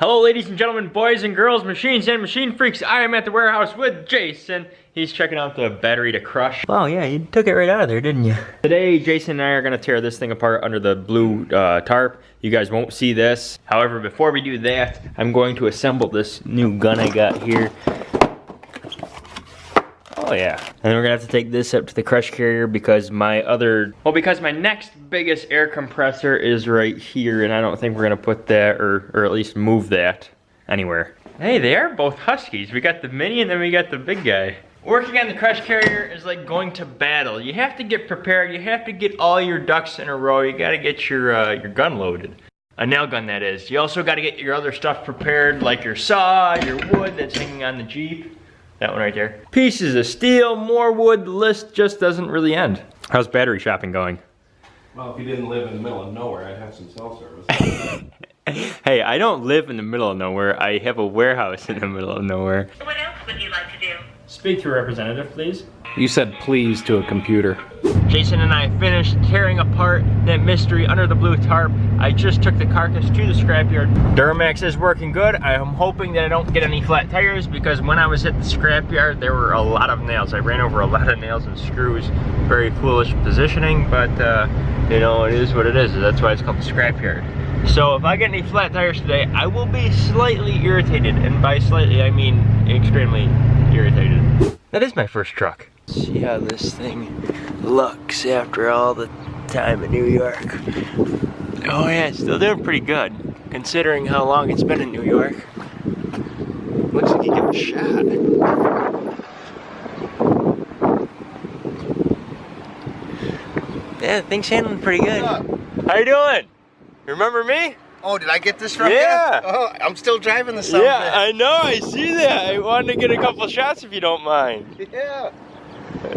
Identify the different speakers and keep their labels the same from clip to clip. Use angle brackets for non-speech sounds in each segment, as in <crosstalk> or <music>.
Speaker 1: Hello ladies and gentlemen, boys and girls, machines and machine freaks. I am at the warehouse with Jason. He's checking out the battery to crush. Wow, yeah, you took it right out of there, didn't you? Today, Jason and I are gonna tear this thing apart under the blue uh, tarp. You guys won't see this. However, before we do that, I'm going to assemble this new gun I got here. Oh yeah. And then we're gonna have to take this up to the crush carrier because my other, well because my next biggest air compressor is right here and I don't think we're gonna put that or, or at least move that anywhere. Hey, they are both Huskies. We got the mini and then we got the big guy. Working on the crush carrier is like going to battle. You have to get prepared. You have to get all your ducks in a row. You gotta get your, uh, your gun loaded. A nail gun, that is. You also gotta get your other stuff prepared, like your saw, your wood that's hanging on the Jeep. That one right there. Pieces of steel, more wood, the list just doesn't really end. How's battery shopping going?
Speaker 2: Well, if you didn't live in the middle of nowhere, I'd have some cell service. <laughs>
Speaker 1: hey, I don't live in the middle of nowhere. I have a warehouse in the middle of nowhere.
Speaker 3: What else would you like to do?
Speaker 1: Speak to a representative, please.
Speaker 2: You said please to a computer.
Speaker 1: Jason and I finished tearing apart that mystery under the blue tarp. I just took the carcass to the scrapyard. Duramax is working good. I'm hoping that I don't get any flat tires because when I was at the scrapyard, there were a lot of nails. I ran over a lot of nails and screws. Very foolish positioning, but uh, you know, it is what it is. That's why it's called the scrapyard. So if I get any flat tires today, I will be slightly irritated. And by slightly, I mean extremely irritated. That is my first truck. See how this thing looks after all the time in New York. Oh yeah, still doing pretty good, considering how long it's been in New York. Looks like you give a shot. Yeah, thing's handling pretty good. How you doing? Remember me?
Speaker 4: Oh, did I get this from
Speaker 1: Yeah.
Speaker 4: you? Oh, I'm still driving the something.
Speaker 1: Yeah, I know, I see that. I wanted to get a couple shots if you don't mind.
Speaker 4: yeah.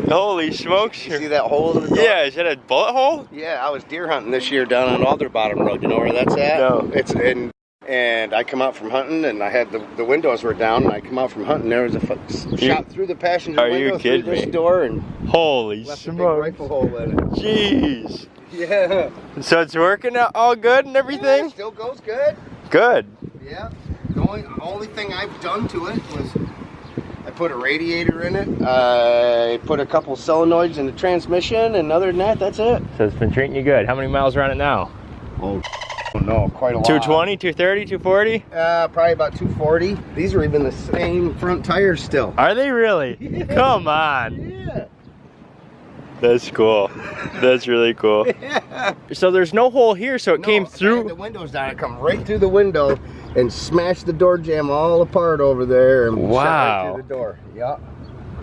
Speaker 1: Holy smokes.
Speaker 4: You see that hole in the door?
Speaker 1: Yeah, is that a bullet hole?
Speaker 4: Yeah, I was deer hunting this year down on Alder Bottom Road. You know where that's at?
Speaker 1: No.
Speaker 4: It's in, and I come out from hunting, and I had the, the windows were down, and I come out from hunting. There was a f- shot through the passenger
Speaker 1: Are you
Speaker 4: window
Speaker 1: kidding
Speaker 4: through this
Speaker 1: me?
Speaker 4: door, and
Speaker 1: Holy
Speaker 4: left a big
Speaker 1: smokes.
Speaker 4: rifle hole in it.
Speaker 1: Jeez.
Speaker 4: Yeah.
Speaker 1: So it's working out all good and
Speaker 4: Yeah,
Speaker 1: everything?
Speaker 4: still goes good.
Speaker 1: Good.
Speaker 4: Yeah. The only only thing I've done to it was put a radiator in it. I put a couple solenoids in the transmission, and other than that, that's it.
Speaker 1: So it's been treating you good. How many miles are on it now?
Speaker 4: Oh no, quite a lot.
Speaker 1: 220, 230, 240?
Speaker 4: Uh, probably about 240. These are even the same front tires still.
Speaker 1: Are they really? <laughs>
Speaker 4: Yeah.
Speaker 1: Come on.
Speaker 4: Yeah.
Speaker 1: That's cool. That's really cool. <laughs>
Speaker 4: yeah.
Speaker 1: So there's no hole here, so it
Speaker 4: No,
Speaker 1: came through.
Speaker 4: the windows down. I come right through the window and smashed the door jamb all apart over there and shot
Speaker 1: Wow.
Speaker 4: right through the door. Yeah.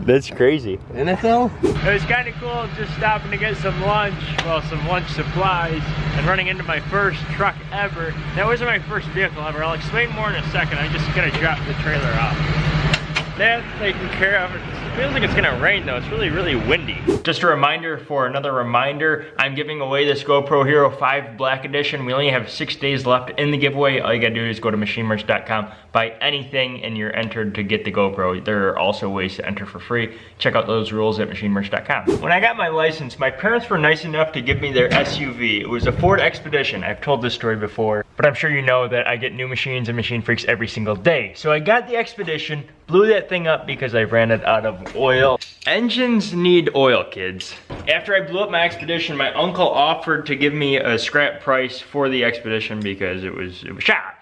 Speaker 1: That's crazy.
Speaker 4: NFL?
Speaker 1: It was kind of cool just stopping to get some lunch, well, some lunch supplies, and running into my first truck ever. That wasn't my first vehicle ever. I'll explain more in a second. I just gotta drop the trailer off. That's taken care of. It feels like it's gonna rain though. It's really, really windy. Just a reminder for another reminder, I'm giving away this GoPro Hero 5 Black Edition. We only have six days left in the giveaway. All you gotta do is go to machinemerch.com, buy anything, and you're entered to get the GoPro. There are also ways to enter for free. Check out those rules at machinemerch.com. When I got my license, my parents were nice enough to give me their SUV. It was a Ford Expedition. I've told this story before, but I'm sure you know that I get new machines and machine freaks every single day. So I got the Expedition, blew that thing up because I ran it out of oil. Engines need oil, kids. After I blew up my Expedition, my uncle offered to give me a scrap price for the Expedition because it was, it was shot.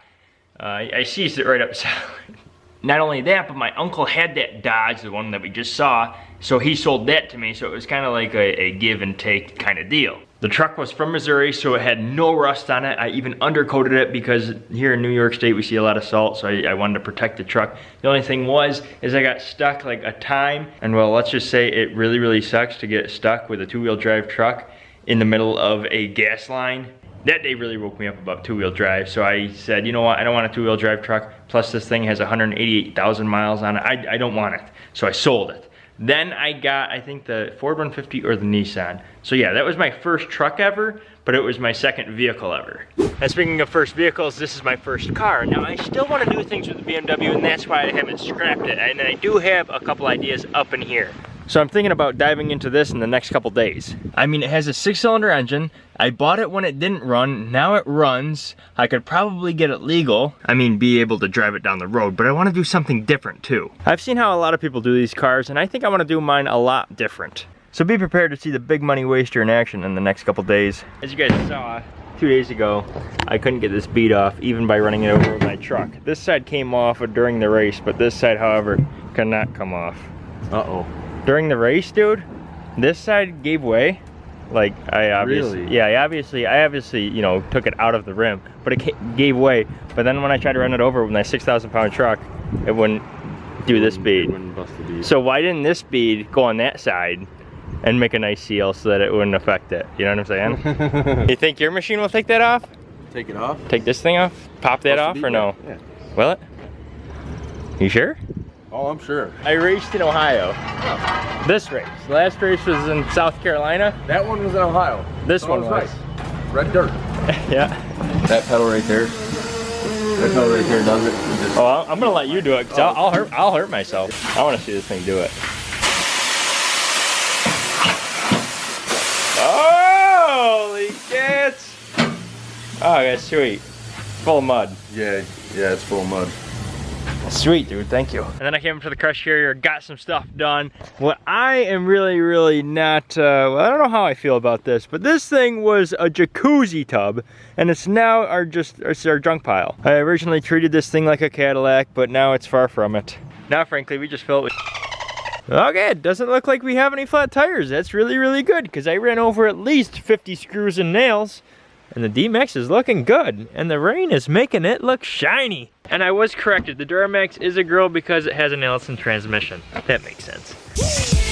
Speaker 1: Uh, I seized it right up <laughs> Not only that, but my uncle had that Dodge, the one that we just saw, so he sold that to me, so it was kind of like a, a give and take kind of deal. The truck was from Missouri, so it had no rust on it. I even undercoated it because here in New York State we see a lot of salt, so I, I wanted to protect the truck. The only thing was, is I got stuck like a time, and well, let's just say it really, really sucks to get stuck with a two-wheel drive truck in the middle of a gas line that day really woke me up about two-wheel drive. So I said, you know what, I don't want a two-wheel drive truck. Plus this thing has 188,000 miles on it. I, I don't want it. So I sold it. Then I got, I think the Ford 150 or the Nissan. So yeah, that was my first truck ever, but it was my second vehicle ever. And speaking of first vehicles, this is my first car. Now I still want to do things with the BMW and that's why I haven't scrapped it. And I do have a couple ideas up in here. So I'm thinking about diving into this in the next couple days. I mean, it has a six cylinder engine. I bought it when it didn't run. Now it runs. I could probably get it legal. I mean, be able to drive it down the road, but I want to do something different too. I've seen how a lot of people do these cars and I think I want to do mine a lot different. So be prepared to see the big money waster in action in the next couple days. As you guys saw, two days ago, I couldn't get this bead off even by running it over my truck. This side came off during the race, but this side, however, cannot come off.
Speaker 2: Uh-oh.
Speaker 1: During the race, dude, this side gave way. Like I obviously,
Speaker 2: Really?
Speaker 1: yeah, I obviously, I obviously, you know, took it out of the rim, but it gave way. But then when I tried to run it over with my 6,000 pound truck, it wouldn't do this bead.
Speaker 2: Wouldn't bust the bead.
Speaker 1: So why didn't this bead go on that side and make a nice seal so that it wouldn't affect it? You know what I'm saying? <laughs> you think your machine will take that off?
Speaker 2: Take it off.
Speaker 1: Take this thing off? Pop that off or no?
Speaker 2: Yeah.
Speaker 1: Will it? You sure?
Speaker 2: Oh, I'm sure.
Speaker 1: I raced in Ohio. Oh. This race. Last race was in South Carolina.
Speaker 2: That one was in Ohio.
Speaker 1: This
Speaker 2: So
Speaker 1: one was.
Speaker 2: Red dirt. <laughs>
Speaker 1: yeah.
Speaker 2: That pedal right there. That pedal right there does it. Just-
Speaker 1: Oh, I'm gonna let you do it because I'll, I'll hurt. I'll hurt myself. I want to see this thing do it. Holy cats! Oh, that's sweet. Full of mud.
Speaker 2: Yeah, yeah, it's full of mud.
Speaker 1: Sweet, dude. Thank you. And then I came up to the crush carrier, got some stuff done. What I am really, really not, uh, well, I don't know how I feel about this, but this thing was a jacuzzi tub, and it's now our just it's our junk pile. I originally treated this thing like a Cadillac, but now it's far from it. Now, frankly, we just fill it with <laughs> Okay, it doesn't look like we have any flat tires. That's really, really good because I ran over at least 50 screws and nails. And the D-Max is looking good. And the rain is making it look shiny. And I was corrected. The Duramax is a girl because it has an Allison transmission. That makes sense. <laughs>